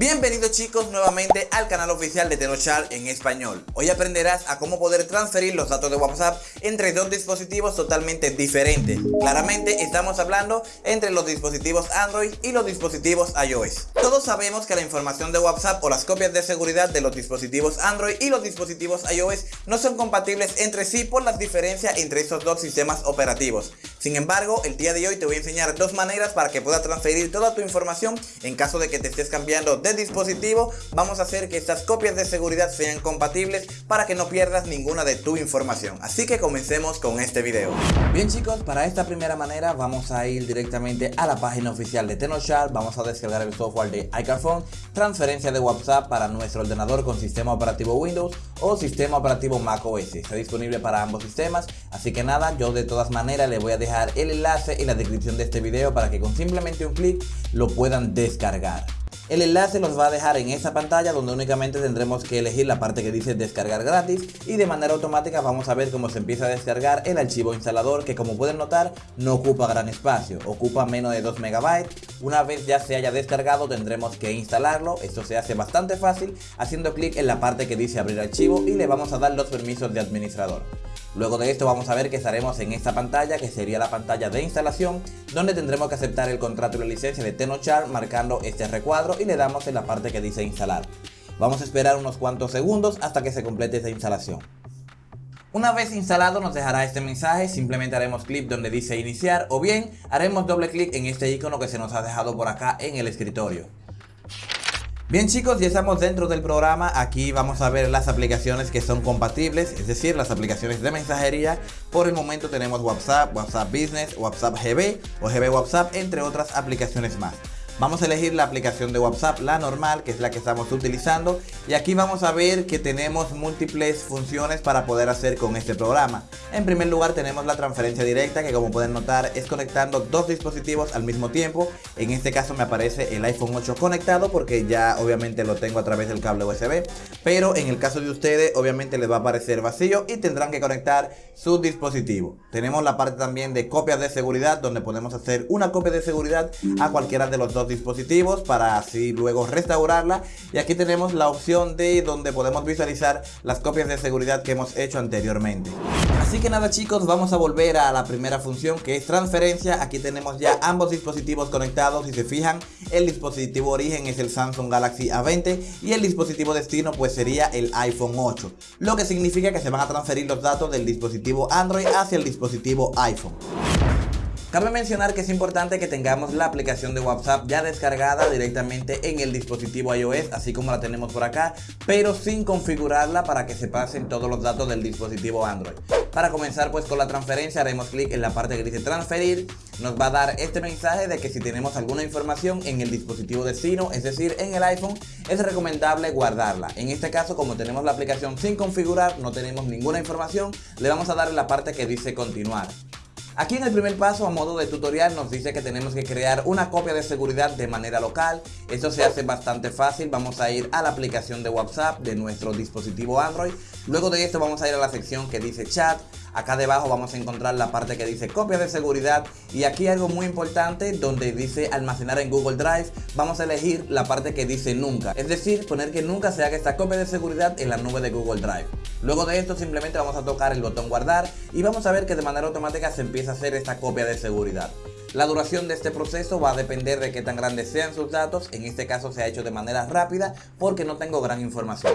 Bienvenidos chicos nuevamente al canal oficial de Tenochar en español. Hoy aprenderás a cómo poder transferir los datos de WhatsApp entre dos dispositivos totalmente diferentes. Claramente estamos hablando entre los dispositivos Android y los dispositivos iOS. Todos sabemos que la información de WhatsApp o las copias de seguridad de los dispositivos Android y los dispositivos iOS no son compatibles entre sí por las diferencias entre esos dos sistemas operativos. Sin embargo, el día de hoy te voy a enseñar dos maneras para que puedas transferir toda tu información en caso de que te estés cambiando de dispositivo. Vamos a hacer que estas copias de seguridad sean compatibles para que no pierdas ninguna de tu información. Así que comencemos con este video. Bien chicos, para esta primera manera vamos a ir directamente a la página oficial de Tenochar. Vamos a descargar el software de iCarphone, transferencia de WhatsApp para nuestro ordenador con sistema operativo Windows o sistema operativo macOS. Está disponible para ambos sistemas, así que nada, yo de todas maneras le voy a dejar el enlace en la descripción de este video para que con simplemente un clic lo puedan descargar. El enlace los va a dejar en esta pantalla donde únicamente tendremos que elegir la parte que dice descargar gratis y de manera automática vamos a ver cómo se empieza a descargar el archivo instalador que como pueden notar no ocupa gran espacio, ocupa menos de 2 MB. Una vez ya se haya descargado tendremos que instalarlo, esto se hace bastante fácil haciendo clic en la parte que dice abrir archivo y le vamos a dar los permisos de administrador. Luego de esto vamos a ver que estaremos en esta pantalla que sería la pantalla de instalación donde tendremos que aceptar el contrato y la licencia de Tenochar marcando este recuadro y le damos en la parte que dice instalar. Vamos a esperar unos cuantos segundos hasta que se complete esta instalación. Una vez instalado nos dejará este mensaje, simplemente haremos clic donde dice iniciar o bien haremos doble clic en este icono que se nos ha dejado por acá en el escritorio. Bien chicos, ya estamos dentro del programa, aquí vamos a ver las aplicaciones que son compatibles, es decir, las aplicaciones de mensajería. Por el momento tenemos WhatsApp, WhatsApp Business, WhatsApp GB o GB WhatsApp, entre otras aplicaciones más. Vamos a elegir la aplicación de WhatsApp, la normal, que es la que estamos utilizando. Y aquí vamos a ver que tenemos múltiples funciones para poder hacer con este programa. En primer lugar tenemos la transferencia directa, que como pueden notar es conectando dos dispositivos al mismo tiempo. En este caso me aparece el iPhone 8 conectado porque ya obviamente lo tengo a través del cable USB. Pero en el caso de ustedes obviamente les va a aparecer vacío y tendrán que conectar su dispositivo. Tenemos la parte también de copias de seguridad donde podemos hacer una copia de seguridad a cualquiera de los dos dispositivos para así luego restaurarla. Y aquí tenemos la opción de donde podemos visualizar las copias de seguridad que hemos hecho anteriormente. Así que nada chicos vamos a volver a la primera función que es transferencia. Aquí tenemos ya ambos dispositivos conectados si se fijan. El dispositivo origen es el Samsung Galaxy A20 y el dispositivo destino pues sería el iPhone 8 lo que significa que se van a transferir los datos del dispositivo Android hacia el dispositivo iPhone Cabe mencionar que es importante que tengamos la aplicación de WhatsApp ya descargada directamente en el dispositivo iOS, así como la tenemos por acá, pero sin configurarla para que se pasen todos los datos del dispositivo Android. Para comenzar pues con la transferencia haremos clic en la parte que dice transferir, nos va a dar este mensaje de que si tenemos alguna información en el dispositivo destino, es decir en el iPhone, es recomendable guardarla. En este caso como tenemos la aplicación sin configurar, no tenemos ninguna información, le vamos a dar en la parte que dice continuar. Aquí en el primer paso a modo de tutorial nos dice que tenemos que crear una copia de seguridad de manera local. Esto se hace bastante fácil, vamos a ir a la aplicación de WhatsApp de nuestro dispositivo Android. Luego de esto vamos a ir a la sección que dice chat, Acá debajo vamos a encontrar la parte que dice copia de seguridad y aquí algo muy importante donde dice almacenar en Google Drive. Vamos a elegir la parte que dice nunca, es decir, poner que nunca se haga esta copia de seguridad en la nube de Google Drive. Luego de esto simplemente vamos a tocar el botón guardar y vamos a ver que de manera automática se empieza a hacer esta copia de seguridad. La duración de este proceso va a depender de qué tan grandes sean sus datos, en este caso se ha hecho de manera rápida porque no tengo gran información.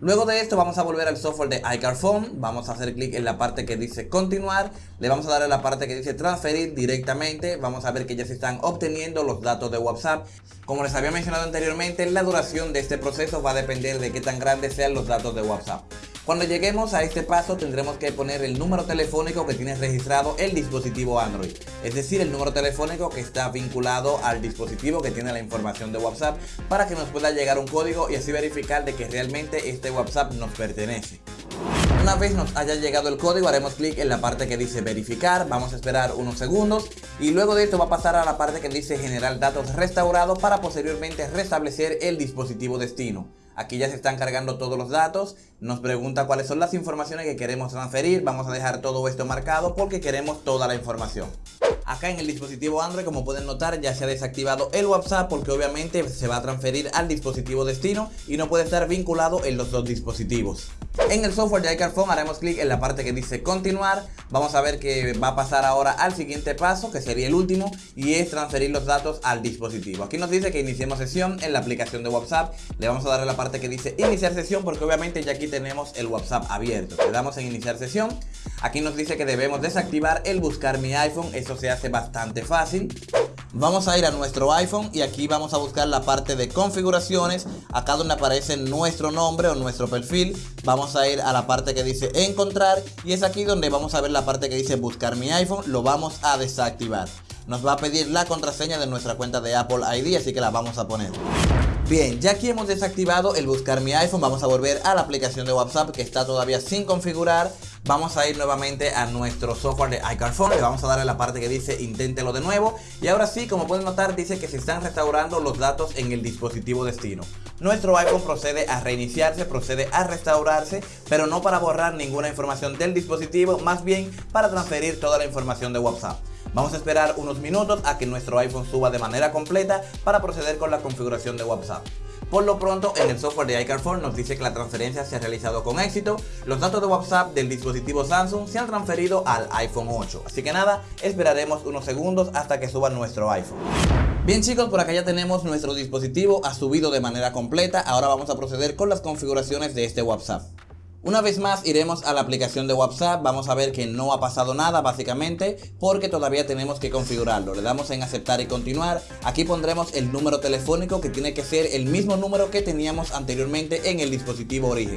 Luego de esto vamos a volver al software de iCarphone, vamos a hacer clic en la parte que dice continuar, le vamos a dar a la parte que dice transferir directamente, vamos a ver que ya se están obteniendo los datos de WhatsApp. Como les había mencionado anteriormente, la duración de este proceso va a depender de qué tan grandes sean los datos de WhatsApp. Cuando lleguemos a este paso tendremos que poner el número telefónico que tiene registrado el dispositivo Android, es decir, el número telefónico que está vinculado al dispositivo que tiene la información de WhatsApp para que nos pueda llegar un código y así verificar de que realmente este WhatsApp nos pertenece. Una vez nos haya llegado el código haremos clic en la parte que dice verificar, vamos a esperar unos segundos y luego de esto va a pasar a la parte que dice generar datos restaurados para posteriormente restablecer el dispositivo destino. Aquí ya se están cargando todos los datos, nos pregunta cuáles son las informaciones que queremos transferir, vamos a dejar todo esto marcado porque queremos toda la información. Acá en el dispositivo Android, como pueden notar, ya se ha desactivado el WhatsApp porque obviamente se va a transferir al dispositivo destino y no puede estar vinculado en los dos dispositivos. En el software de iCarphone haremos clic en la parte que dice continuar. Vamos a ver que va a pasar ahora al siguiente paso, que sería el último, y es transferir los datos al dispositivo. Aquí nos dice que iniciemos sesión en la aplicación de WhatsApp. Le vamos a dar a la parte que dice iniciar sesión porque obviamente ya aquí tenemos el WhatsApp abierto. Le damos en iniciar sesión. Aquí nos dice que debemos desactivar el buscar mi iPhone. Eso se hace bastante fácil. Vamos a ir a nuestro iPhone y aquí vamos a buscar la parte de configuraciones. Acá donde aparece nuestro nombre o nuestro perfil. Vamos a ir a la parte que dice encontrar y es aquí donde vamos a ver la parte que dice buscar mi iPhone. Lo vamos a desactivar. Nos va a pedir la contraseña de nuestra cuenta de Apple ID, así que la vamos a poner. Bien, ya que hemos desactivado el buscar mi iPhone, vamos a volver a la aplicación de WhatsApp que está todavía sin configurar. Vamos a ir nuevamente a nuestro software de iCarphone, le vamos a dar a la parte que dice inténtelo de nuevo. Y ahora sí, como pueden notar, dice que se están restaurando los datos en el dispositivo destino. Nuestro iPhone procede a reiniciarse, procede a restaurarse, pero no para borrar ninguna información del dispositivo, más bien para transferir toda la información de WhatsApp. Vamos a esperar unos minutos a que nuestro iPhone suba de manera completa para proceder con la configuración de WhatsApp. Por lo pronto, en el software de iCarphone nos dice que la transferencia se ha realizado con éxito. Los datos de WhatsApp del dispositivo Samsung se han transferido al iPhone 8. Así que nada, esperaremos unos segundos hasta que suba nuestro iPhone. Bien chicos, por acá ya tenemos nuestro dispositivo, ha subido de manera completa. Ahora vamos a proceder con las configuraciones de este WhatsApp. Una vez más iremos a la aplicación de WhatsApp, vamos a ver que no ha pasado nada básicamente porque todavía tenemos que configurarlo. Le damos en aceptar y continuar, aquí pondremos el número telefónico que tiene que ser el mismo número que teníamos anteriormente en el dispositivo origen.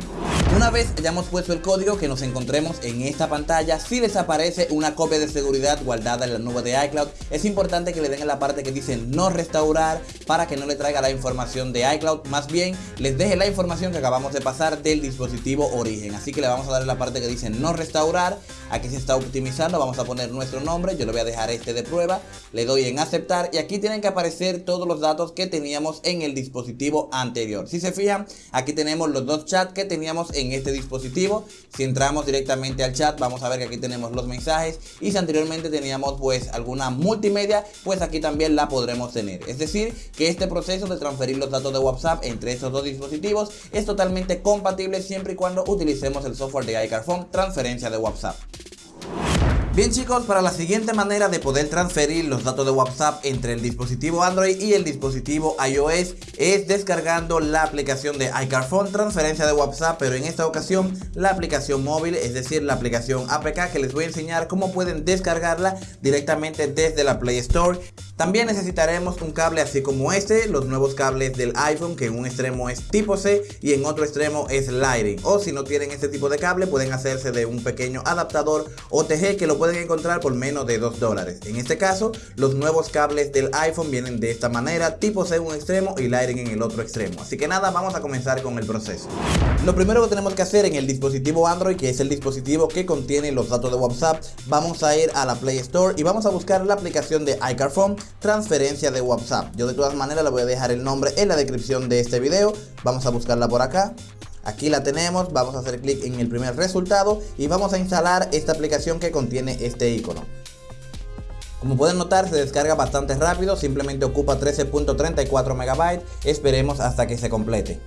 Una vez hayamos puesto el código que nos encontremos en esta pantalla, si les aparece una copia de seguridad guardada en la nube de iCloud, es importante que le den en la parte que dice no restaurar para que no le traiga la información de iCloud, más bien les deje la información que acabamos de pasar del dispositivo origen. Así que le vamos a dar la parte que dice no restaurar. Aquí se está optimizando, vamos a poner nuestro nombre, yo le voy a dejar este de prueba. Le doy en aceptar y aquí tienen que aparecer todos los datos que teníamos en el dispositivo anterior. Si se fijan, aquí tenemos los dos chats que teníamos en este dispositivo. Si entramos directamente al chat, vamos a ver que aquí tenemos los mensajes. Y si anteriormente teníamos pues alguna multimedia, pues aquí también la podremos tener. Es decir, que este proceso de transferir los datos de WhatsApp entre estos dos dispositivos es totalmente compatible siempre y cuando utilicemos utilicemos el software de iCarphone transferencia de WhatsApp. Bien chicos, para la siguiente manera de poder transferir los datos de WhatsApp entre el dispositivo Android y el dispositivo iOS es descargando la aplicación de iCarphone transferencia de WhatsApp, pero en esta ocasión la aplicación móvil, es decir, la aplicación APK que les voy a enseñar cómo pueden descargarla directamente desde la Play Store. También necesitaremos un cable así como este, los nuevos cables del iPhone que en un extremo es tipo C y en otro extremo es Lightning. O si no tienen este tipo de cable pueden hacerse de un pequeño adaptador OTG que lo pueden encontrar por menos de 2 dólares. En este caso, los nuevos cables del iPhone vienen de esta manera, tipo C en un extremo y Lightning en el otro extremo. Así que nada, vamos a comenzar con el proceso. Lo primero que tenemos que hacer en el dispositivo Android, que es el dispositivo que contiene los datos de WhatsApp, vamos a ir a la Play Store y vamos a buscar la aplicación de iCarphone transferencia de WhatsApp. Yo de todas maneras le voy a dejar el nombre en la descripción de este video. Vamos a buscarla por acá. Aquí la tenemos, vamos a hacer clic en el primer resultado y vamos a instalar esta aplicación que contiene este icono. Como pueden notar se descarga bastante rápido, simplemente ocupa 13.34 MB, esperemos hasta que se complete.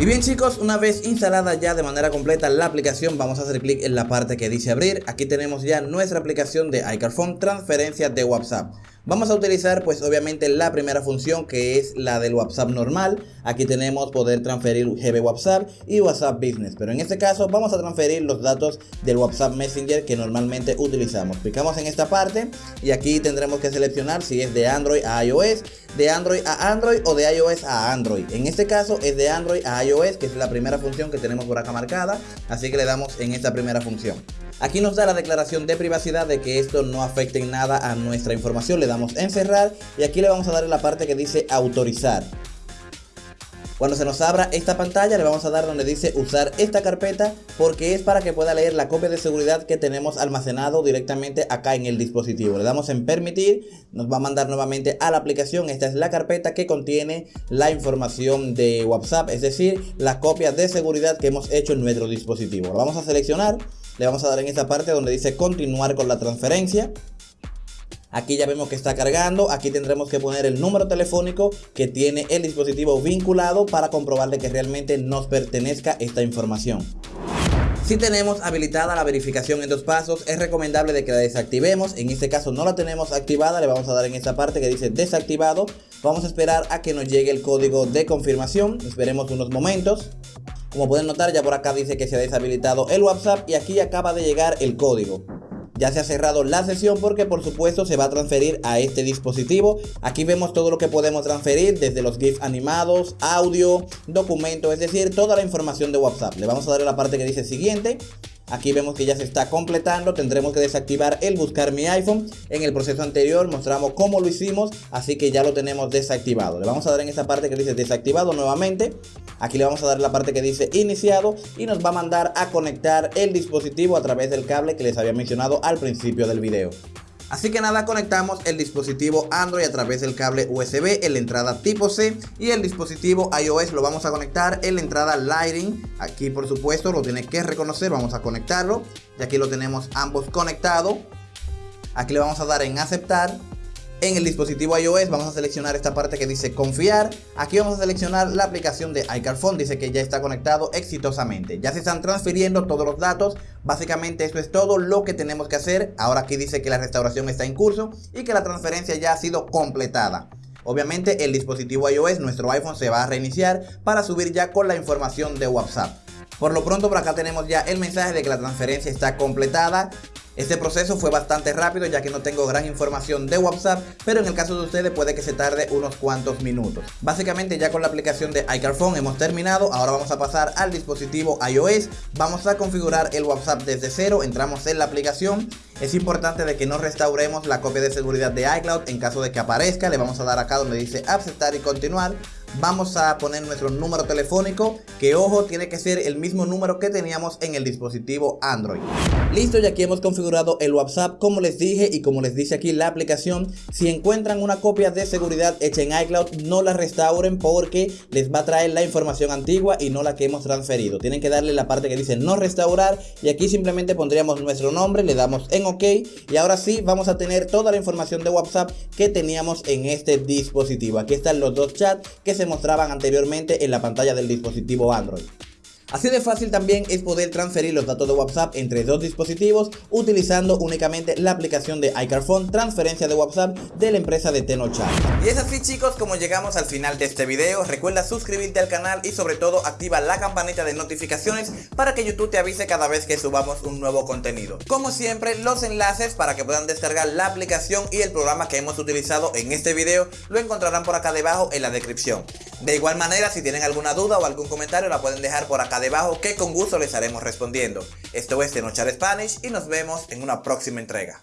Y bien chicos, una vez instalada ya de manera completa la aplicación, vamos a hacer clic en la parte que dice abrir. Aquí tenemos ya nuestra aplicación de iCarphone transferencia de WhatsApp. Vamos a utilizar pues obviamente la primera función que es la del WhatsApp normal. Aquí tenemos poder transferir GB WhatsApp y WhatsApp Business. Pero en este caso vamos a transferir los datos del WhatsApp Messenger que normalmente utilizamos. Picamos en esta parte y aquí tendremos que seleccionar si es de Android a iOS, de Android a Android o de iOS a Android. En este caso es de Android a iOS que es la primera función que tenemos por acá marcada. Así que le damos en esta primera función. Aquí nos da la declaración de privacidad de que esto no afecte en nada a nuestra información. Le damos en cerrar y aquí le vamos a dar la parte que dice autorizar. Cuando se nos abra esta pantalla le vamos a dar donde dice usar esta carpeta porque es para que pueda leer la copia de seguridad que tenemos almacenado directamente acá en el dispositivo. Le damos en permitir, nos va a mandar nuevamente a la aplicación. Esta es la carpeta que contiene la información de WhatsApp, es decir, la copia de seguridad que hemos hecho en nuestro dispositivo. Lo vamos a seleccionar le vamos a dar en esta parte donde dice continuar con la transferencia. Aquí ya vemos que está cargando, aquí tendremos que poner el número telefónico que tiene el dispositivo vinculado para comprobar de que realmente nos pertenezca esta información. Si tenemos habilitada la verificación en dos pasos, es recomendable de que la desactivemos. En este caso no la tenemos activada, le vamos a dar en esta parte que dice desactivado. Vamos a esperar a que nos llegue el código de confirmación. Esperemos unos momentos. Como pueden notar ya por acá dice que se ha deshabilitado el WhatsApp y aquí acaba de llegar el código ya se ha cerrado la sesión porque por supuesto se va a transferir a este dispositivo. Aquí vemos todo lo que podemos transferir desde los GIFs animados, audio, documentos, es decir, toda la información de WhatsApp. Le vamos a dar a la parte que dice siguiente Aquí vemos que ya se está completando, tendremos que desactivar el buscar mi iPhone. En el proceso anterior mostramos cómo lo hicimos, así que ya lo tenemos desactivado. Le vamos a dar en esta parte que dice desactivado nuevamente. Aquí le vamos a dar la parte que dice iniciado y nos va a mandar a conectar el dispositivo a través del cable que les había mencionado al principio del video. Así que nada, conectamos el dispositivo Android a través del cable USB en la entrada tipo C y el dispositivo iOS lo vamos a conectar en la entrada Lightning. Aquí por supuesto lo tiene que reconocer, vamos a conectarlo y aquí lo tenemos ambos conectados. Aquí le vamos a dar en aceptar en el dispositivo iOS vamos a seleccionar esta parte que dice confiar. Aquí vamos a seleccionar la aplicación de iCarphone. Dice que ya está conectado exitosamente. Ya se están transfiriendo todos los datos. Básicamente esto es todo lo que tenemos que hacer. Ahora aquí dice que la restauración está en curso y que la transferencia ya ha sido completada. Obviamente el dispositivo iOS, nuestro iPhone se va a reiniciar para subir ya con la información de WhatsApp. Por lo pronto por acá tenemos ya el mensaje de que la transferencia está completada. Este proceso fue bastante rápido ya que no tengo gran información de WhatsApp, pero en el caso de ustedes puede que se tarde unos cuantos minutos. Básicamente ya con la aplicación de iCarphone hemos terminado, ahora vamos a pasar al dispositivo iOS, vamos a configurar el WhatsApp desde cero, entramos en la aplicación, es importante de que no restauremos la copia de seguridad de iCloud. En caso de que aparezca, le vamos a dar acá donde dice aceptar y continuar, vamos a poner nuestro número telefónico que ojo tiene que ser el mismo número que teníamos en el dispositivo Android listo ya aquí hemos configurado el WhatsApp como les dije y como les dice aquí la aplicación si encuentran una copia de seguridad hecha en iCloud no la restauren porque les va a traer la información antigua y no la que hemos transferido tienen que darle la parte que dice no restaurar y aquí simplemente pondríamos nuestro nombre le damos en ok y ahora sí vamos a tener toda la información de WhatsApp que teníamos en este dispositivo aquí están los dos chats que se mostraban anteriormente en la pantalla del dispositivo Android. Así de fácil también es poder transferir los datos de WhatsApp entre dos dispositivos utilizando únicamente la aplicación de iCarphone transferencia de WhatsApp de la empresa de Tenochar. Y es así chicos como llegamos al final de este video, recuerda suscribirte al canal y sobre todo activa la campanita de notificaciones para que YouTube te avise cada vez que subamos un nuevo contenido. Como siempre los enlaces para que puedan descargar la aplicación y el programa que hemos utilizado en este video lo encontrarán por acá debajo en la descripción. De igual manera si tienen alguna duda o algún comentario la pueden dejar por acá debajo que con gusto les estaremos respondiendo. Esto es Tenochar Spanish y nos vemos en una próxima entrega.